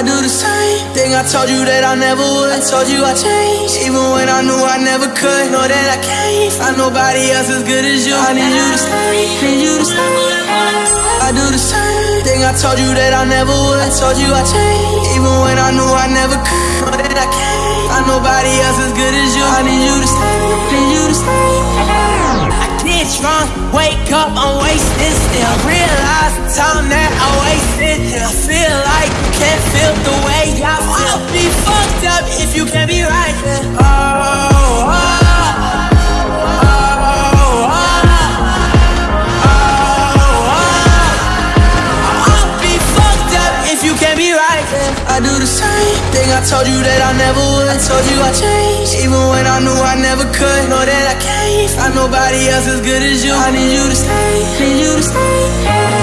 I do the same thing I told you that I never would. I told you I changed, even when I knew I never could. Know that I can't find nobody else as good as you. I need you to stay, need you to stay. I do the same thing I told you that I never would. I told you I changed, even when I knew I never could. Know that I can't find nobody else as good as you. I need you to stay, need you to stay. I get drunk, wake up, I'm wasted still. Realize the time that I wasted. I feel be right. I do the same thing I told you that I never would. I told you I changed, even when I knew I never could. Know that I can't find nobody else as good as you. I need you to stay, need you to stay.